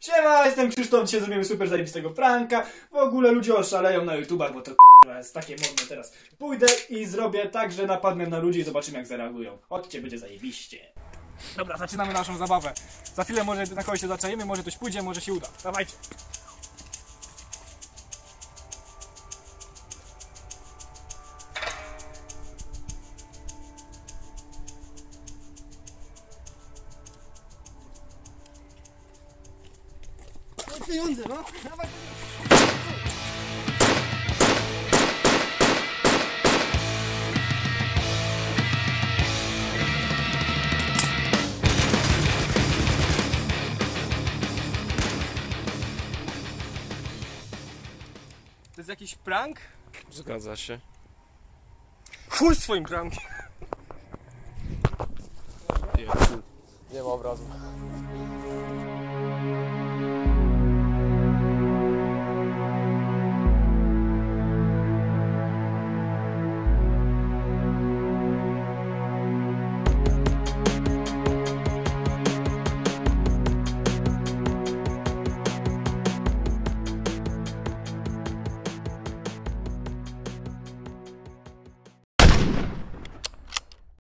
Siema, jestem Krzysztof, dzisiaj zrobimy super zajebistego pranka. W ogóle ludzie oszaleją na YouTubach, bo to jest takie modne teraz. Pójdę i zrobię tak, że napadnę na ludzi i zobaczymy jak zareagują. Chodźcie, będzie zajebiście. Dobra, zaczynamy naszą zabawę. Za chwilę może na kogoś się zaczajemy, może coś pójdzie, może się uda. Dawajcie. Pieniądze, no. Dawaj. To jest jakiś prank? Zgadza się. Chuj swoim prankiem. Nie ma obrazu.